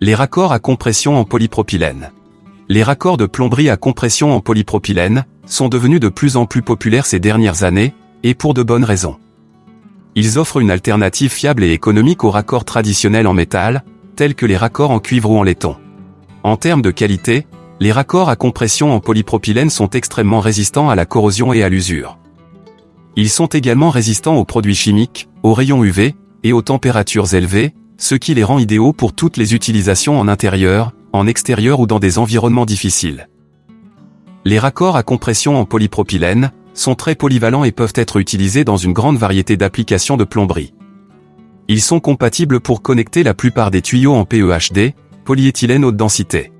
Les raccords à compression en polypropylène. Les raccords de plomberie à compression en polypropylène sont devenus de plus en plus populaires ces dernières années, et pour de bonnes raisons. Ils offrent une alternative fiable et économique aux raccords traditionnels en métal, tels que les raccords en cuivre ou en laiton. En termes de qualité, les raccords à compression en polypropylène sont extrêmement résistants à la corrosion et à l'usure. Ils sont également résistants aux produits chimiques, aux rayons UV, et aux températures élevées, ce qui les rend idéaux pour toutes les utilisations en intérieur, en extérieur ou dans des environnements difficiles. Les raccords à compression en polypropylène sont très polyvalents et peuvent être utilisés dans une grande variété d'applications de plomberie. Ils sont compatibles pour connecter la plupart des tuyaux en PEHD, polyéthylène haute densité.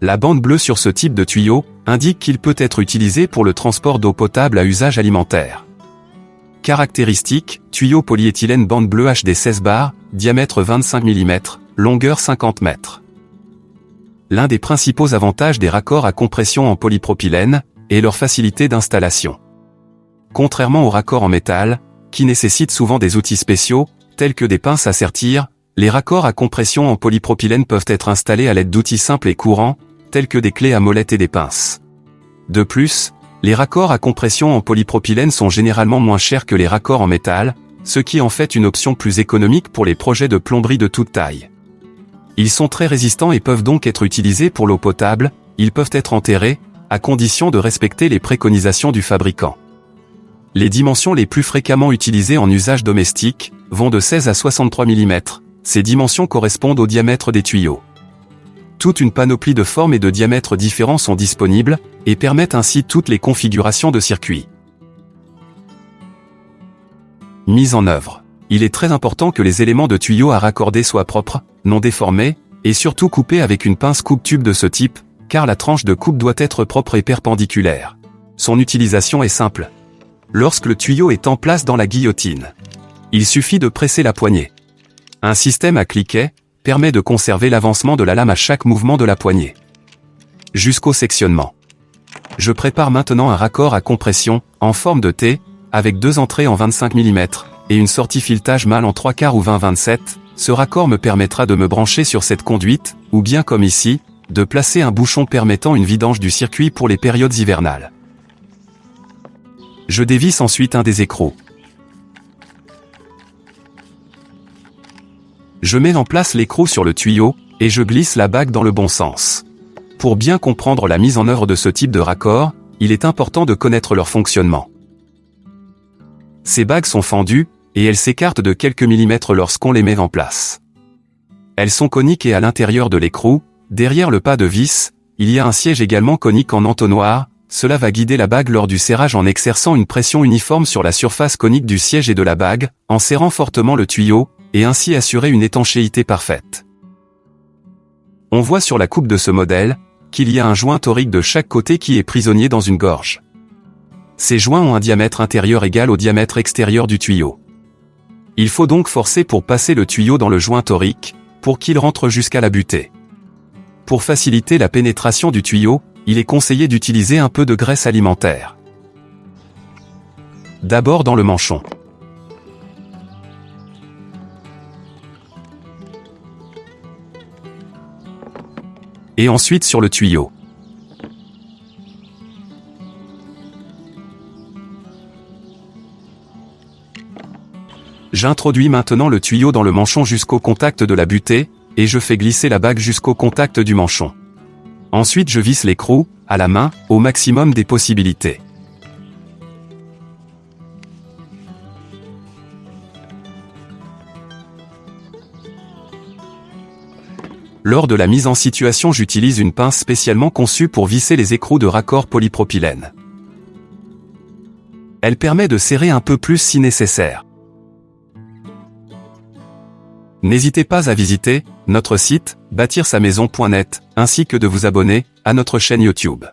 La bande bleue sur ce type de tuyau indique qu'il peut être utilisé pour le transport d'eau potable à usage alimentaire. Caractéristiques, tuyau polyéthylène bande bleue HD 16 bar, diamètre 25 mm, longueur 50 m. L'un des principaux avantages des raccords à compression en polypropylène est leur facilité d'installation. Contrairement aux raccords en métal, qui nécessitent souvent des outils spéciaux, tels que des pinces à sertir, les raccords à compression en polypropylène peuvent être installés à l'aide d'outils simples et courants, tels que des clés à molette et des pinces. De plus, les raccords à compression en polypropylène sont généralement moins chers que les raccords en métal, ce qui en fait une option plus économique pour les projets de plomberie de toute taille. Ils sont très résistants et peuvent donc être utilisés pour l'eau potable, ils peuvent être enterrés, à condition de respecter les préconisations du fabricant. Les dimensions les plus fréquemment utilisées en usage domestique vont de 16 à 63 mm, ces dimensions correspondent au diamètre des tuyaux. Toute une panoplie de formes et de diamètres différents sont disponibles, et permettent ainsi toutes les configurations de circuits. Mise en œuvre. Il est très important que les éléments de tuyaux à raccorder soient propres, non déformés, et surtout coupés avec une pince coupe-tube de ce type, car la tranche de coupe doit être propre et perpendiculaire. Son utilisation est simple. Lorsque le tuyau est en place dans la guillotine, il suffit de presser la poignée. Un système à cliquet permet de conserver l'avancement de la lame à chaque mouvement de la poignée. Jusqu'au sectionnement. Je prépare maintenant un raccord à compression, en forme de T, avec deux entrées en 25 mm, et une sortie filetage mâle en 3 quarts ou 20-27, ce raccord me permettra de me brancher sur cette conduite, ou bien comme ici, de placer un bouchon permettant une vidange du circuit pour les périodes hivernales. Je dévisse ensuite un des écrous. Je mets en place l'écrou sur le tuyau, et je glisse la bague dans le bon sens. Pour bien comprendre la mise en œuvre de ce type de raccord, il est important de connaître leur fonctionnement. Ces bagues sont fendues, et elles s'écartent de quelques millimètres lorsqu'on les met en place. Elles sont coniques et à l'intérieur de l'écrou, derrière le pas de vis, il y a un siège également conique en entonnoir, cela va guider la bague lors du serrage en exerçant une pression uniforme sur la surface conique du siège et de la bague, en serrant fortement le tuyau, et ainsi assurer une étanchéité parfaite. On voit sur la coupe de ce modèle, qu'il y a un joint torique de chaque côté qui est prisonnier dans une gorge. Ces joints ont un diamètre intérieur égal au diamètre extérieur du tuyau. Il faut donc forcer pour passer le tuyau dans le joint torique, pour qu'il rentre jusqu'à la butée. Pour faciliter la pénétration du tuyau, il est conseillé d'utiliser un peu de graisse alimentaire. D'abord dans le manchon. Et ensuite sur le tuyau. J'introduis maintenant le tuyau dans le manchon jusqu'au contact de la butée, et je fais glisser la bague jusqu'au contact du manchon. Ensuite je visse l'écrou, à la main, au maximum des possibilités. Lors de la mise en situation j'utilise une pince spécialement conçue pour visser les écrous de raccord polypropylène. Elle permet de serrer un peu plus si nécessaire. N'hésitez pas à visiter notre site bâtir-sa-maison.net ainsi que de vous abonner à notre chaîne YouTube.